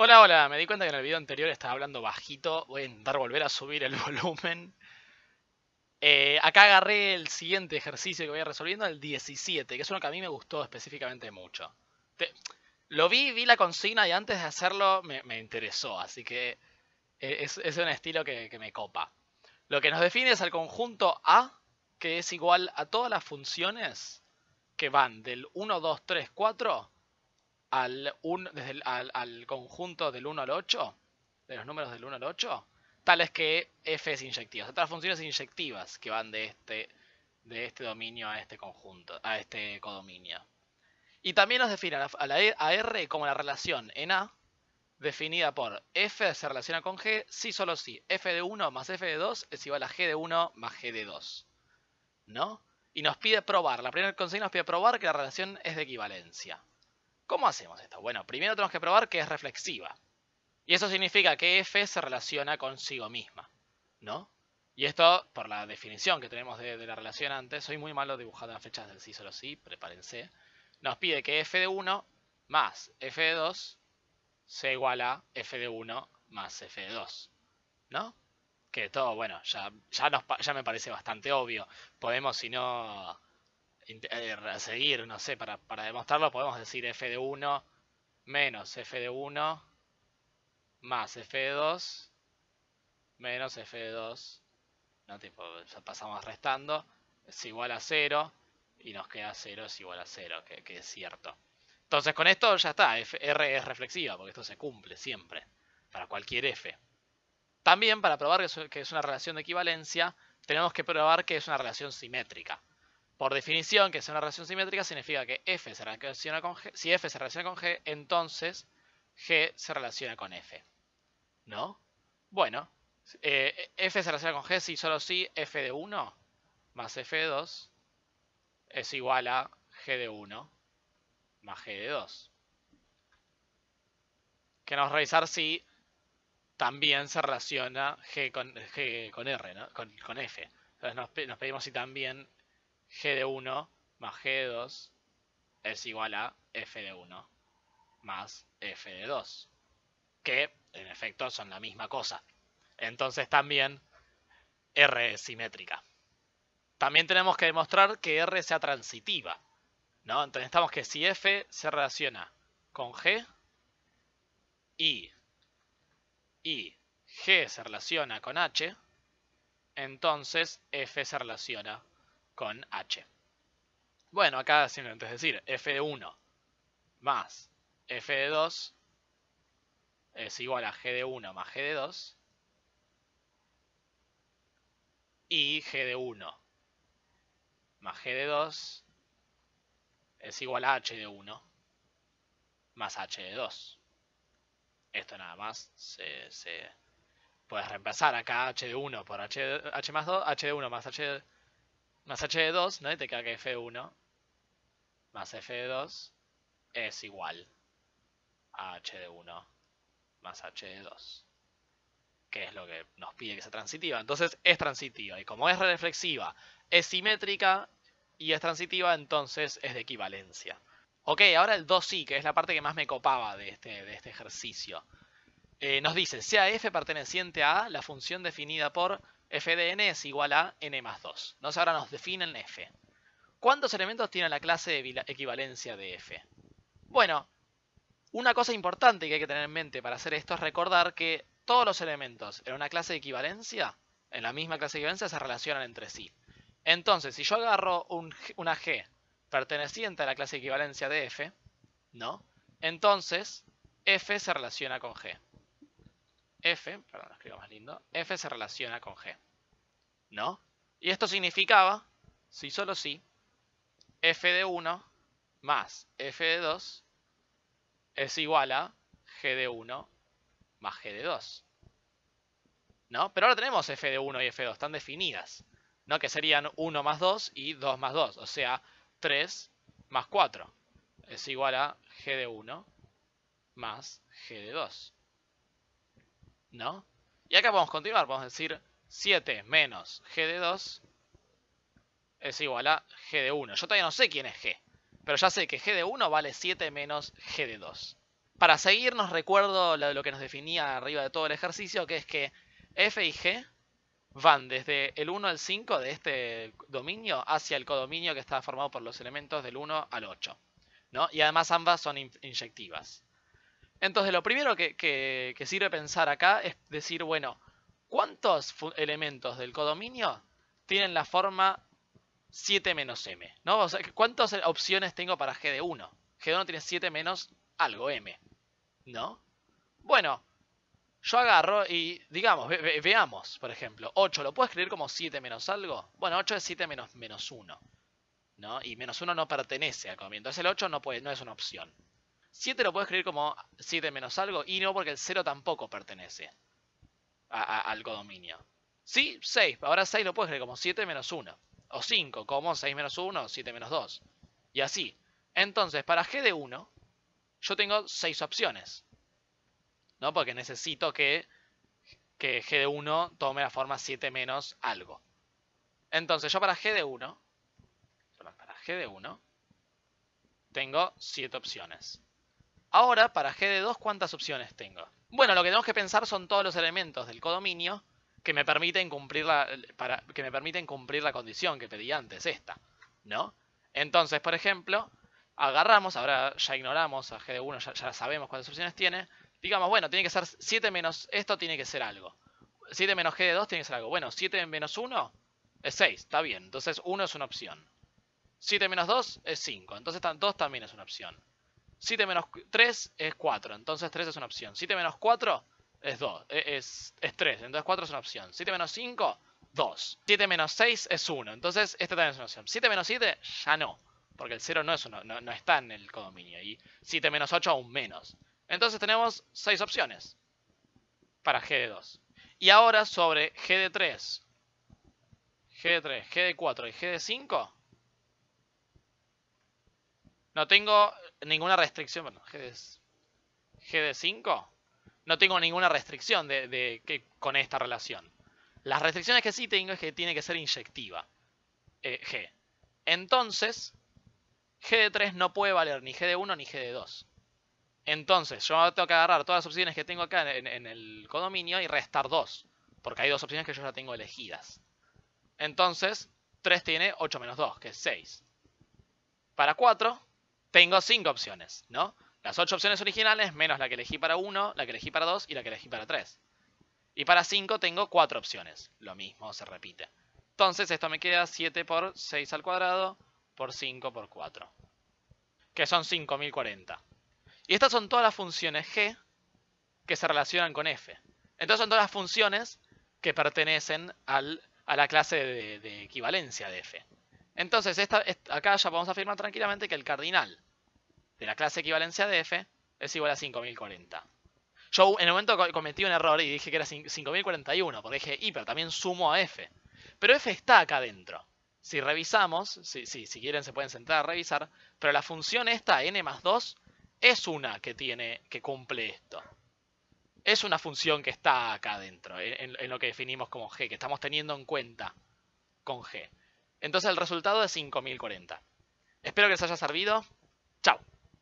Hola, hola, me di cuenta que en el video anterior estaba hablando bajito. Voy a intentar volver a subir el volumen. Eh, acá agarré el siguiente ejercicio que voy a resolviendo, el 17, que es uno que a mí me gustó específicamente mucho. lo vi, vi la consigna y antes de hacerlo me, interesó, así que eh, es, un estilo que, que me copa. Lo que nos define es el conjunto A, que es igual a todas las funciones que van del 1, 2, 3, 4 al, desde al, conjunto del 1 al 8, de los números del 1 al 8, tales que f es inyectiva. Otras funciones inyectivas que van de este, de este dominio a este conjunto, a este codominio. Y también nos define a, la, a R como la relación en A, definida por f se relaciona con g si solo si f de 1 más f de 2 es igual a g de 1 más g de 2. ¿No? Y nos pide probar, la primera consigna nos pide probar que la relación es de equivalencia. ¿Cómo hacemos esto? Bueno, primero tenemos que probar que es reflexiva. Y eso significa que f se relaciona consigo misma, ¿no? Y esto, por la definición que tenemos de, la relación antes, soy muy malo dibujando las fechas del sí solo sí, prepárense. Nos pide que f de 1 más f de 2 sea igual a f de 1 más f de 2, ¿no? Que todo, bueno, ya, ya me parece bastante obvio. Podemos, si no eh, seguir, no sé, para, demostrarlo podemos decir f de 1 menos f de 1 más f de 2 menos f de 2, ¿no? Tipo, ya pasamos restando, es igual a 0 y nos queda 0 es igual a 0, que, es cierto. Entonces con esto ya está, R es reflexiva, porque esto se cumple siempre, para cualquier f. También para probar que es una relación de equivalencia, tenemos que probar que es una relación simétrica. Por definición, que sea una relación simétrica significa que f se relaciona con g. Si f se relaciona con g, entonces g se relaciona con f. ¿No? Bueno, eh, f se relaciona con g si solo si f de 1 más f de 2 es igual a g de 1 más g de 2. Queremos revisar si también se relaciona g con, g con r, ¿no? con, con f. Entonces nos pedimos si también g de 1 más g de 2 es igual a f de 1 más f de 2. Que en efecto son la misma cosa. Entonces también R es simétrica. También tenemos que demostrar que R sea transitiva. ¿no? Entonces necesitamos que si F se relaciona con G y, y G se relaciona con H, entonces F se relaciona con h. Bueno, acá simplemente es decir, f de 1 más f de 2 es igual a g de 1 más g de 2 y g de 1 más g de 2 es igual a h de 1 más h de 2. Esto nada más se, se puede reemplazar acá h de 1 por h, h más 2, h de 1 más h de más h de 2, ¿no? Y te queda que f de 1 más f de 2 es igual a h de 1 más h de 2. Que es lo que nos pide que sea transitiva. Entonces es transitiva. Y como es reflexiva, es simétrica y es transitiva, entonces es de equivalencia. Ok, ahora el 2 sí, que es la parte que más me copaba de este, de este ejercicio. Eh, nos dice, sea f perteneciente a la función definida por f de n es igual a n más 2. Entonces ahora nos definen f. ¿Cuántos elementos tiene la clase de equivalencia de f? Bueno, una cosa importante que hay que tener en mente para hacer esto es recordar que todos los elementos en una clase de equivalencia, en la misma clase de equivalencia, se relacionan entre sí. Entonces, si yo agarro una g perteneciente a la clase de equivalencia de f, ¿no? Entonces, f se relaciona con g f, perdón, lo escribo más lindo, f se relaciona con g. ¿No? Y esto significaba, si solo si, f de 1 más f de 2 es igual a g de 1 más g de 2. ¿No? Pero ahora tenemos f de 1 y f de 2, están definidas. ¿No? Que serían 1 más 2 y 2 más 2. O sea, 3 más 4 es igual a g de 1 más g de 2. ¿No? Y acá podemos continuar, podemos decir 7 menos g de 2 es igual a g de 1. Yo todavía no sé quién es g, pero ya sé que g de 1 vale 7 menos g de 2. Para seguirnos recuerdo lo, que nos definía arriba de todo el ejercicio, que es que f y g van desde el 1 al 5 de este dominio hacia el codominio que está formado por los elementos del 1 al 8. ¿no? Y además ambas son inyectivas. Entonces lo primero que, que sirve pensar acá es decir, bueno, ¿cuántos elementos del codominio tienen la forma 7 menos m. ¿no? ¿Cuántas opciones tengo para g de 1? G de 1 tiene 7 menos algo m. ¿No? Bueno, yo agarro y, digamos, veamos, por ejemplo, 8, ¿lo puedo escribir como 7 menos algo? Bueno, 8 es 7 menos, menos 1. ¿no? Y menos 1 no pertenece al codominio. Entonces el 8 no, puede, no es una opción. 7 lo puedo escribir como 7 menos algo y no porque el 0 tampoco pertenece al codominio. Sí, 6. Ahora 6 lo puedo escribir como 7 menos 1. O 5, como 6 menos 1, 7 menos 2. Y así. Entonces, para g de 1, yo tengo 6 opciones. ¿No? Porque necesito que, que g de 1 tome la forma 7 menos algo. Entonces, yo para g de 1, para g de 1, tengo 7 opciones. Ahora, para g de 2, ¿cuántas opciones tengo? Bueno, lo que tenemos que pensar son todos los elementos del codominio que me permiten cumplir la, para, que me permiten cumplir la condición que pedí antes, esta, ¿no? Entonces, por ejemplo, agarramos, ahora ya ignoramos a G de 1, ya, sabemos cuántas opciones tiene, digamos, bueno, tiene que ser 7 menos, esto tiene que ser algo. 7 menos G de 2 tiene que ser algo. Bueno, 7 menos 1 es 6, está bien, entonces 1 es una opción. 7 menos 2 es 5, entonces 2 también es una opción. 7 menos 3 es 4, entonces 3 es una opción. 7 menos 4 es 2, e, es, es 3, entonces 4 es una opción. 7 menos 5, 2. 7 menos 6 es 1, entonces este también es una opción. 7 menos 7, ya no, porque el 0 no, es uno, no, no está en el codominio. Y 7 menos 8 aún menos. Entonces tenemos 6 opciones para G de 2. Y ahora sobre G de 3, G de 3, G de 4 y G de 5, no tengo ninguna restricción. Bueno, G de, G de 5 no tengo ninguna restricción de, con esta relación. Las restricciones que sí tengo es que tiene que ser inyectiva. Eh, G. Entonces, G de 3 no puede valer ni G de 1 ni G de 2. Entonces, yo tengo que agarrar todas las opciones que tengo acá en, en el codominio y restar 2. Porque hay dos opciones que yo ya tengo elegidas. Entonces, 3 tiene 8 menos 2, que es 6. Para 4, tengo 5 opciones, ¿no? Las 8 opciones originales menos la que elegí para 1, la que elegí para 2 y la que elegí para 3. Y para 5 tengo 4 opciones. Lo mismo se repite. Entonces esto me queda 7 por 6 al cuadrado por 5 por 4. Que son 5040. Y estas son todas las funciones g que se relacionan con f. Entonces son todas las funciones que pertenecen al, a la clase de, equivalencia de f. Entonces acá ya podemos afirmar tranquilamente que el cardinal de la clase equivalencia de f es igual a 5040. Yo en el momento cometí un error y dije que era 5041, porque dije, y pero también sumo a f. Pero f está acá adentro. Si revisamos, si, si, quieren se pueden sentar a revisar, pero la función esta, n más 2, es una que tiene, que cumple esto. Es una función que está acá adentro, en, en lo que definimos como g, que estamos teniendo en cuenta con g. Entonces el resultado es 5040. Espero que les haya servido. Chao.